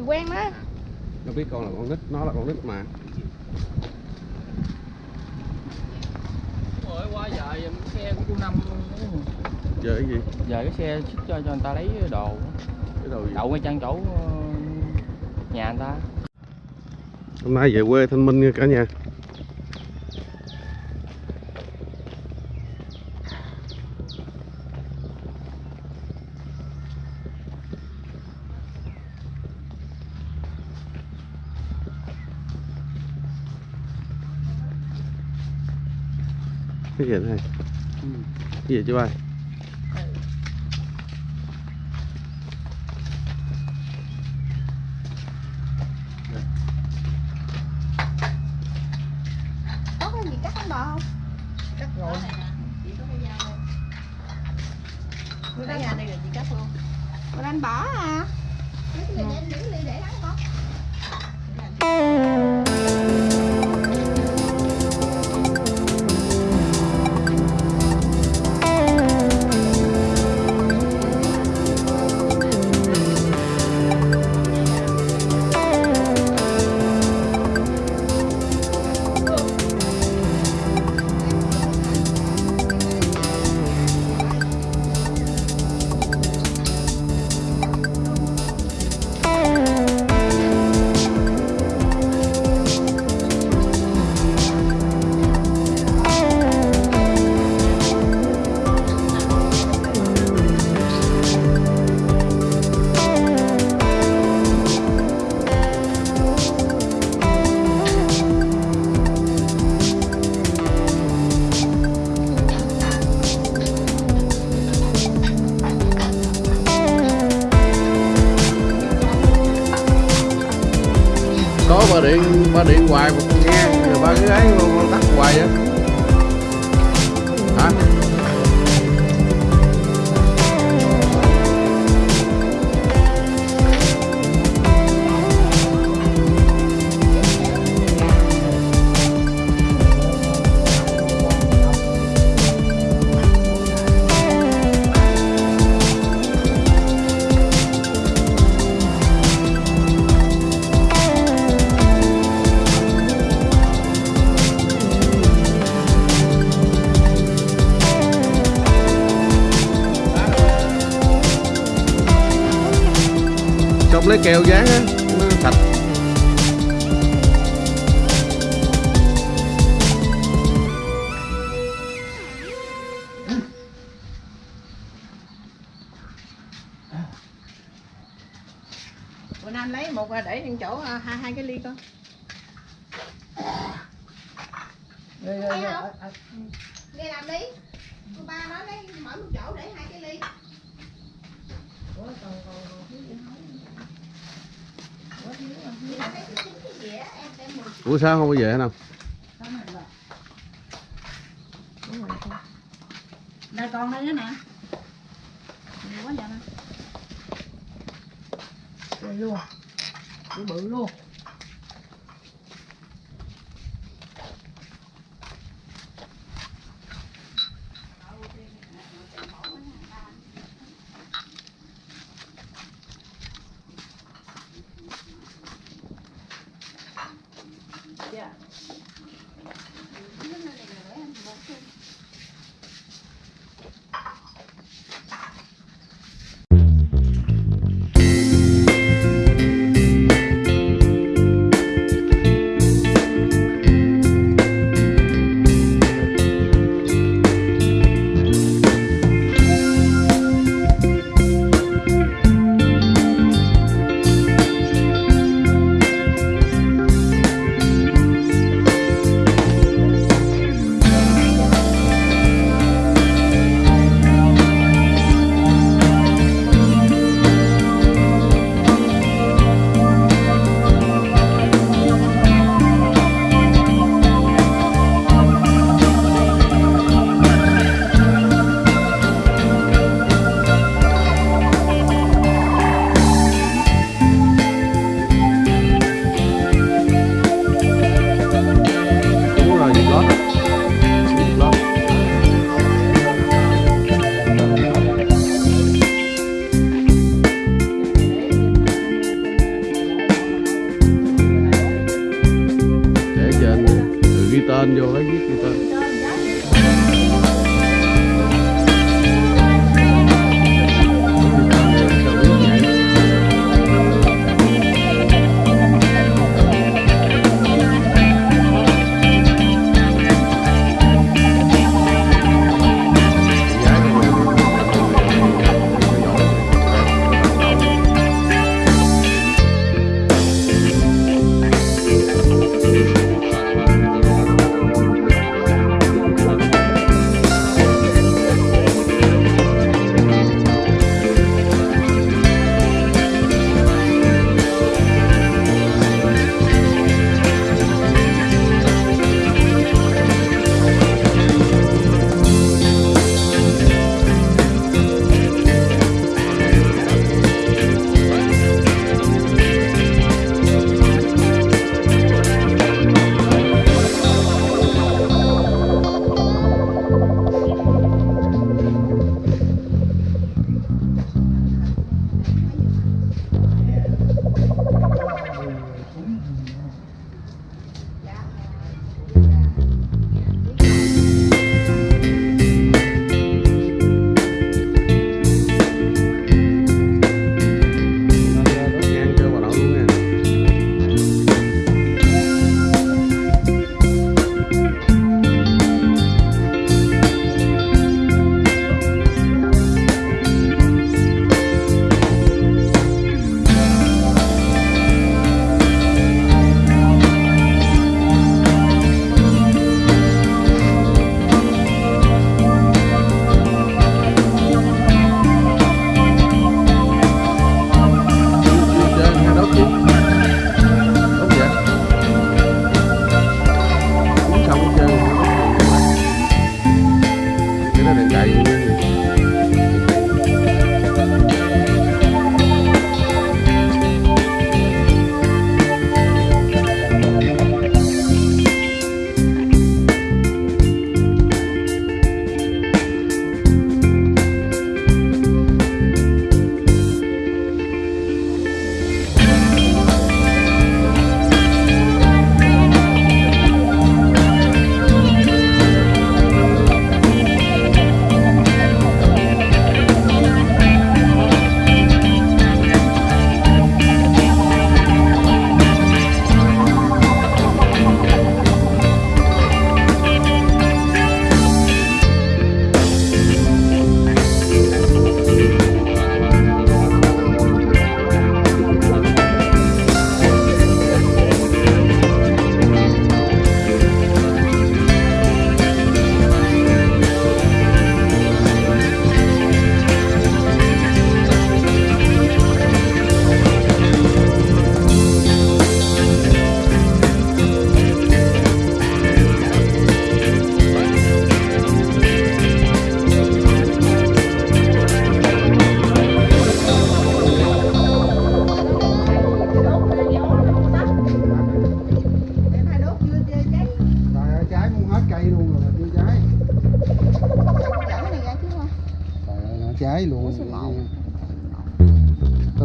gì quen đó. Nó biết con là con nít nó là con nít mà. Rồi qua giờ xe của chú năm giờ cái gì? Giờ cái xe xích cho cho người ta lấy đồ. Cái đầu gì? Đậu ngay chân chỗ ờ, nhà người ta. Hôm nay về quê thanh minh nha cả nhà cái gì đây cái gì chứ bay ba điện hoài mà con nghe rồi ba cái gái mà con tắt hoài vậy hả? Anh lấy một à, để trên chỗ à, hai hai cái ly con Rồi Thấy không? nghe làm đi. Cô ba nói lấy mỗi một chỗ để hai cái ly. Em đem mười ủa sao không có về hả nào? Đây con đây nữa nè luôn bự bự luôn Yeah.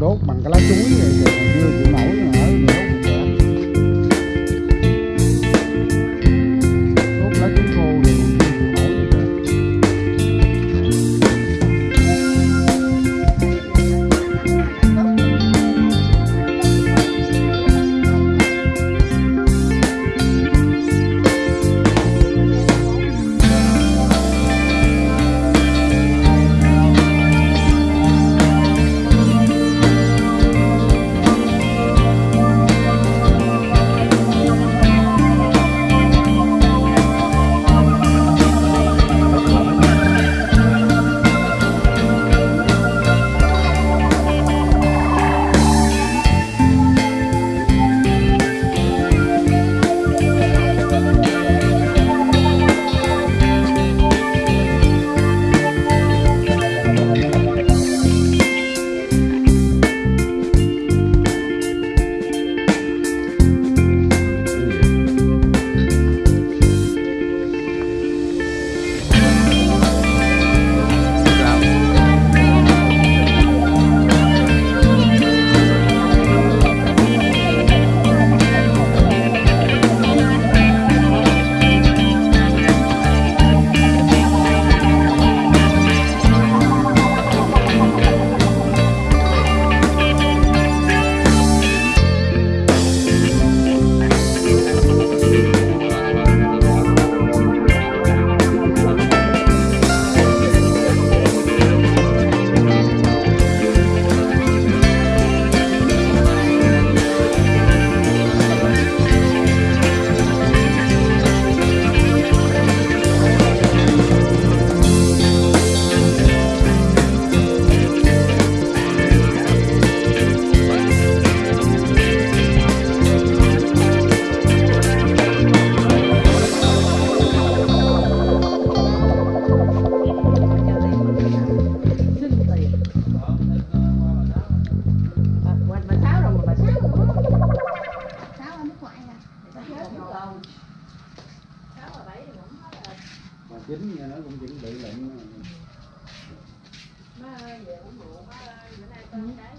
đốt bằng cái lá chuối này, còn chưa chịu nổi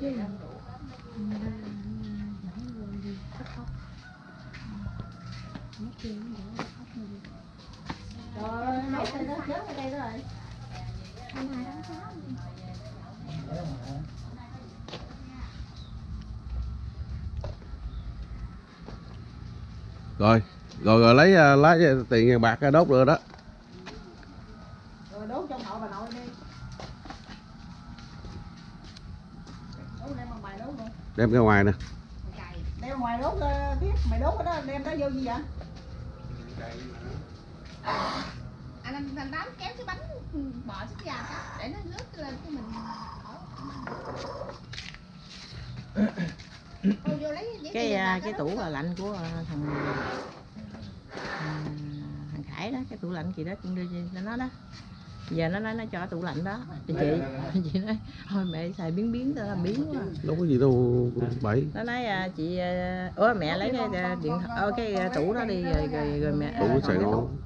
Rồi, rồi rồi rồi lấy à, lá à, tiền vàng bạc ra đốt rồi đó. Đem ra ngoài nè Đem ngoài đốt ờ, biết mày đốt cái đó đem đó vô gì vậy? anh anh anh đám kéo cái bánh xích gà đó, để nó lướt lên cái mình cái à, cái đó. tủ là lạnh của à, thằng à, thằng Khải đó cái tủ lạnh chị đó cũng đưa cho nó đó giờ nó nói nó cho tủ lạnh đó. Thì chị chị nói thôi mẹ xài biến biến tao làm biến quá. Đâu có gì đâu bậy. Nó nói à, chị à, ủa mẹ lấy cái à, điện ờ, cái à, tủ đó đi rồi, rồi, rồi mẹ đủ à, cái còn sài cái tủ ngon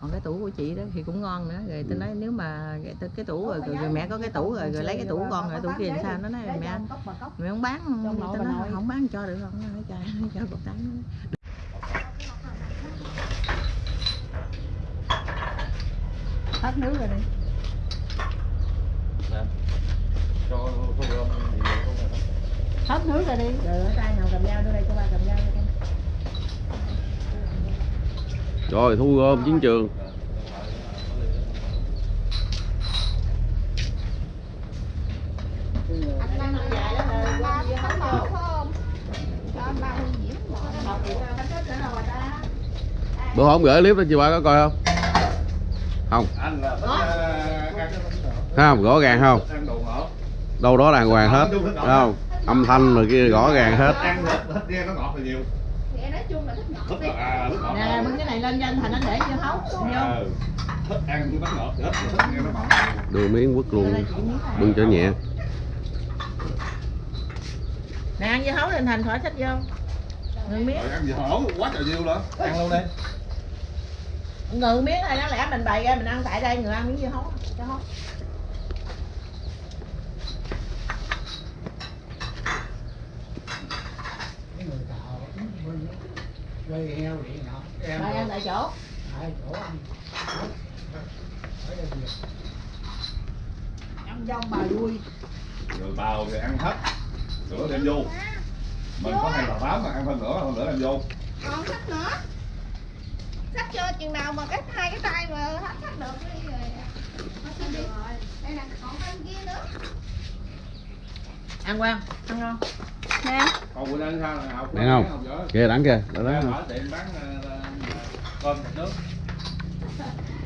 còn cái tủ của chị đó thì cũng ngon nữa. Rồi tôi nói nếu mà cái, cái tủ rồi, rồi, rồi mẹ có cái tủ rồi rồi lấy cái tủ con rồi tủ kia làm sao? Nó nói mẹ mẹ không bán. Tôi nói không bán cho được không? Nó cho cho cục tán Hết nước rồi đi. Hết nước rồi đi. Rồi ở tay nào cầm dao đưa đây cho ba cầm dao cho con. rồi thu gom chiến trường. Bữa hôm gửi clip đó chị ba có coi không không. Anh là thích ăn không rõ ràng không. Ăn đồ ngọt đâu đó đàng hoàng hết. Thấy không âm thanh rồi kia rõ ràng hết. ăn hết hết nghe nó ngọt là nhiều. Nghe nói chung là thích ngọt thích đi. là à, thích ngọt nè bưng cái này lên cho anh thành anh để vô hấu nó ngọt đưa miếng quất luôn. Bưng cho nhẹ. Nè ăn vô hấu lên thành khỏi thích vô. Miếng. Ăn gì hổ quá trời nhiều nữa ăn luôn đi ngừ miếng này đáng lẽ mình bày ra mình ăn tại đây người ăn miếng dưa hấu cho hấu cái người tạo gây heo vậy nọ em ăn tại chỗ. Tại chỗ ăn. Ở đây nhiều. Ăn dông bà vui. rồi bào thì ăn hết. Sữa đem vô. Mình có hai bà tám mà ăn phân nữa phân nữa đem vô. Còn sách nữa sách cho chừng nào mà cái hai cái tay mà hết sách được đi rồi. Thôi xin đi. Đây nè còn bên kia nữa. Ăn quan ăn ngon. Nè. Còn bữa nay sao là học không? kìa đẳng kìa. Đó đó tiệm bán ờ, ờ, cơm nước.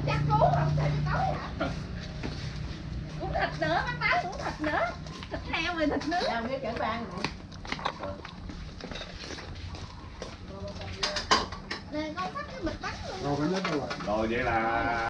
Chắc cú không thịt tối hả? Cũng thịt nữa bác báo cũng thịt nữa thịt heo rồi thịt nướng. Ăn miếng chở ban nè con cắt cái bịch bánh luôn rồi vậy là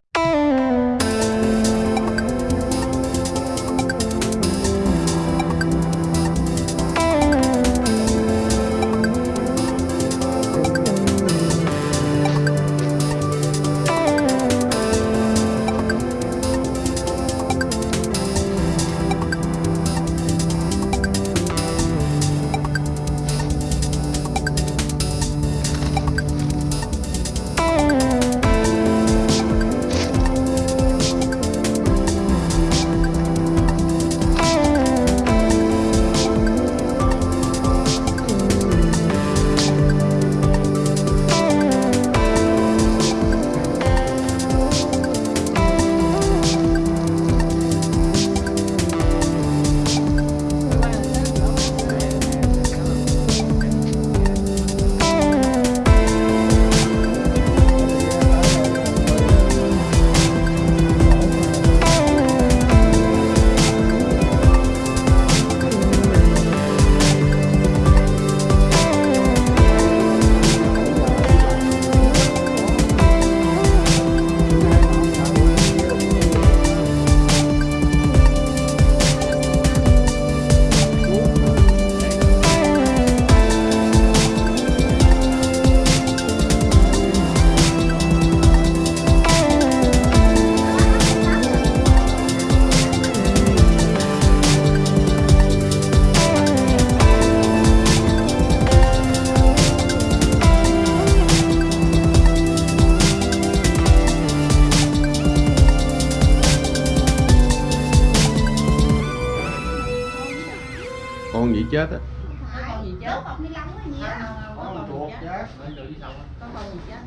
có con gì chết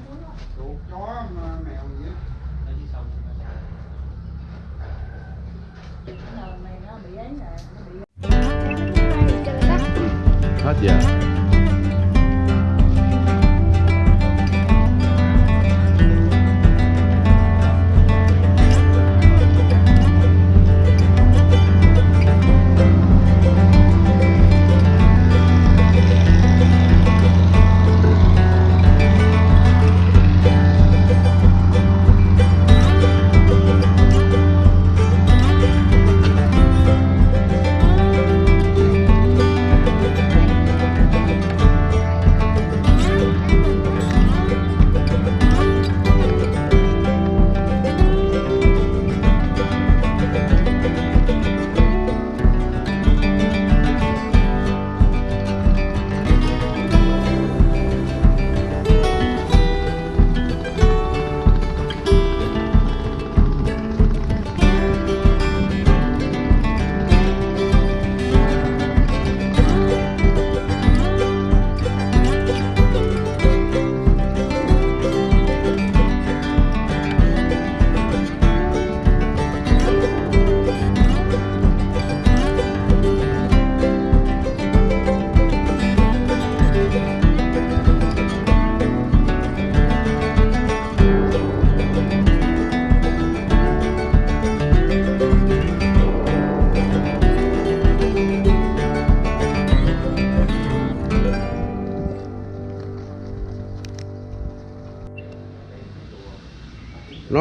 chuột chó mà mèo gì á. Mày nó bị ấy là nó bị hết giờ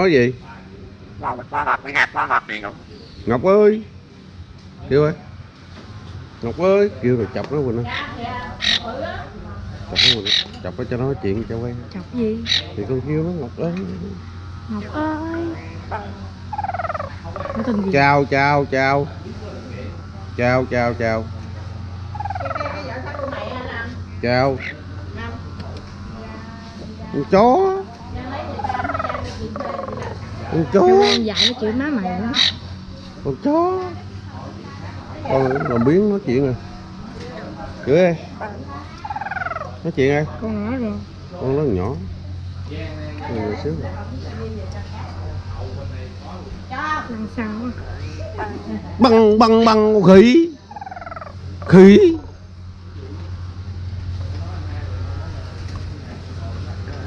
nói gì? Ngọc ơi! Kêu ơi! Ngọc ơi! Kêu rồi chọc nó quỳnh ơi. Chọc nó quỳnh chọc nó cho nó nói chuyện cho quen. Chọc gì? thì con kêu nó ngọc ơi! Ngọc ơi. Chào chào chào. Chào chào chào. Chào. Con chó con chó. Con dạy nó chửi má mày nữa. con chó. Con làm biến nói chuyện rồi chửi ơi nói chuyện ơi Con nói rồi. con nó nhỏ. Con nhỏ xíu á? băng băng băng khỉ. Khỉ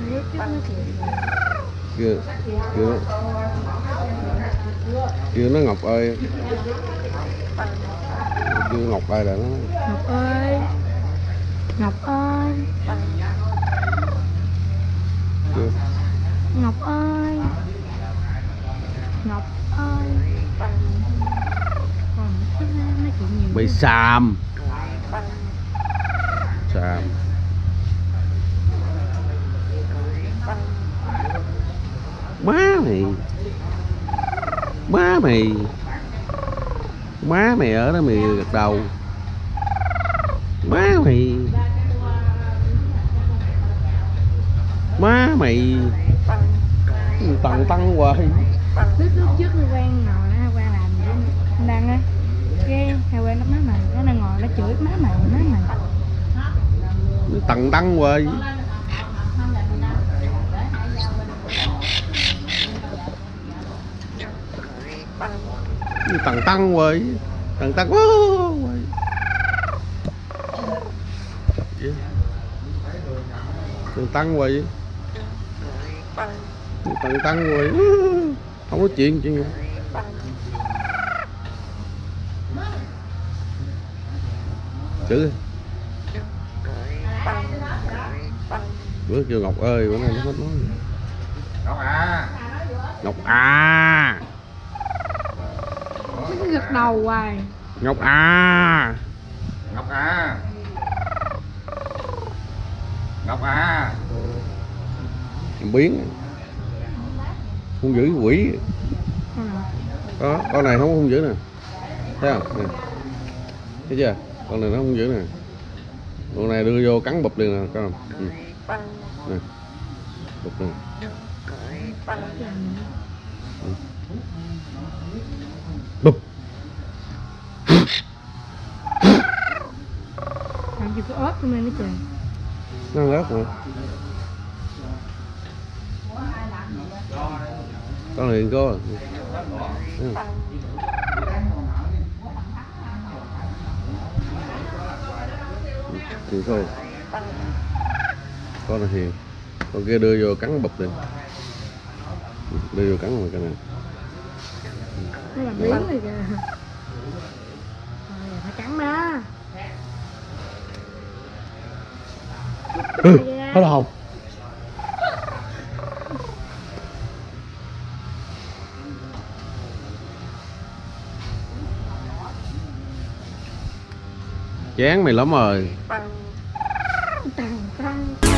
Biết trước nói chuyện. kêu kêu nó kêu nó ngọc ơi kêu ngọc ơi là nó Ngọc ơi. Ngọc ơi. kêu Ngọc ơi. Ngọc ơi. Bị xàm xàm má má mày má mày ở đó mày gật đầu má mày má mày tần tăng hoài Lúc lúc trước quen ngồi nó quen làm. Đang á. Cái hay quen nó má mày. Nó đang ngồi nó chửi má mày má mày. tần tăng hoài tăng hoài tần tăng quá hoài tần tăng hoài tần tăng hoài không nói chuyện chuyện gì. Chữ bữa kêu ngọc ơi bữa nay nó hết nói Ngọc à. Ngọc à cứ gật đầu hoài. ngọc à Ngọc à Ngọc à Em biến. Không giữ quỷ. Con nào? có con này không không giữ nè. Thấy không? Nè. Thấy chưa? Con này nó không giữ nè. Con này đưa vô cắn bụp liền nè không? Ừ. nè. Bụp nè có ớt luôn nó trời nó ớt mà con có. Thấy không? thì thôi. Con này hiền con kia đưa vô cắn bụp đi. Đưa vô cắn rồi cái này. Nó làm biến rồi kìa Ừ, hết hồng chán mày lắm rồi. Tăng tăng